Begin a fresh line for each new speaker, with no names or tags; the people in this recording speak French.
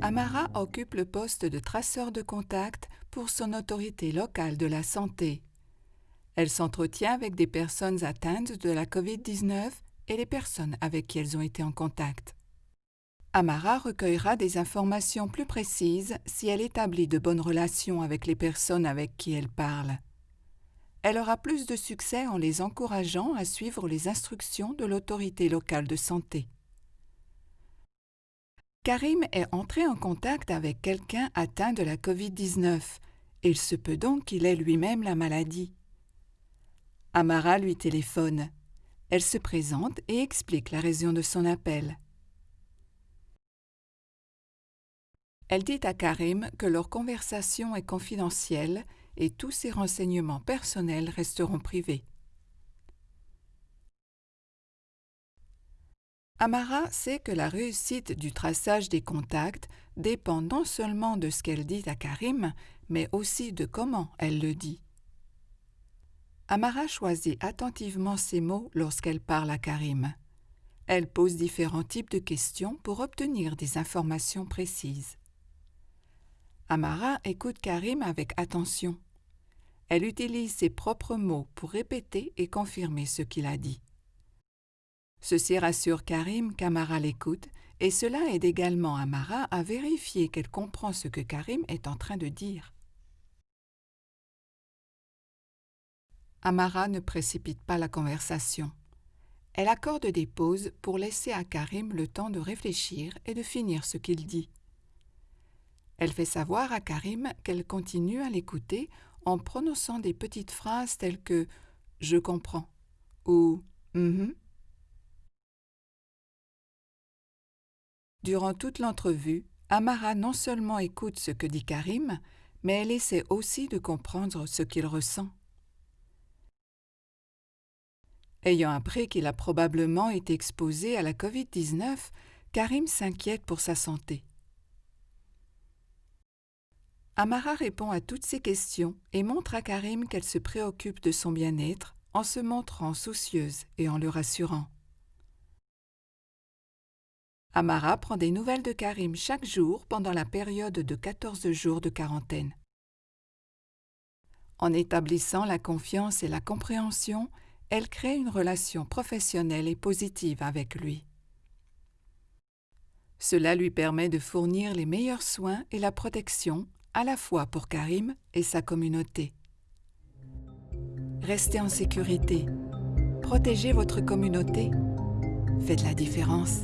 Amara occupe le poste de traceur de contact pour son autorité locale de la santé. Elle s'entretient avec des personnes atteintes de la COVID-19 et les personnes avec qui elles ont été en contact. Amara recueillera des informations plus précises si elle établit de bonnes relations avec les personnes avec qui elle parle. Elle aura plus de succès en les encourageant à suivre les instructions de l'autorité locale de santé. Karim est entré en contact avec quelqu'un atteint de la COVID-19. Il se peut donc qu'il ait lui-même la maladie. Amara lui téléphone. Elle se présente et explique la raison de son appel. Elle dit à Karim que leur conversation est confidentielle et tous ses renseignements personnels resteront privés. Amara sait que la réussite du traçage des contacts dépend non seulement de ce qu'elle dit à Karim, mais aussi de comment elle le dit. Amara choisit attentivement ses mots lorsqu'elle parle à Karim. Elle pose différents types de questions pour obtenir des informations précises. Amara écoute Karim avec attention. Elle utilise ses propres mots pour répéter et confirmer ce qu'il a dit. Ceci rassure Karim qu'Amara l'écoute et cela aide également Amara à vérifier qu'elle comprend ce que Karim est en train de dire. Amara ne précipite pas la conversation. Elle accorde des pauses pour laisser à Karim le temps de réfléchir et de finir ce qu'il dit. Elle fait savoir à Karim qu'elle continue à l'écouter en prononçant des petites phrases telles que Je comprends ou mm Durant toute l'entrevue, Amara non seulement écoute ce que dit Karim, mais elle essaie aussi de comprendre ce qu'il ressent. Ayant appris qu'il a probablement été exposé à la COVID-19, Karim s'inquiète pour sa santé. Amara répond à toutes ces questions et montre à Karim qu'elle se préoccupe de son bien-être en se montrant soucieuse et en le rassurant. Amara prend des nouvelles de Karim chaque jour pendant la période de 14 jours de quarantaine. En établissant la confiance et la compréhension, elle crée une relation professionnelle et positive avec lui. Cela lui permet de fournir les meilleurs soins et la protection à la fois pour Karim et sa communauté. Restez en sécurité. Protégez votre communauté. Faites la différence.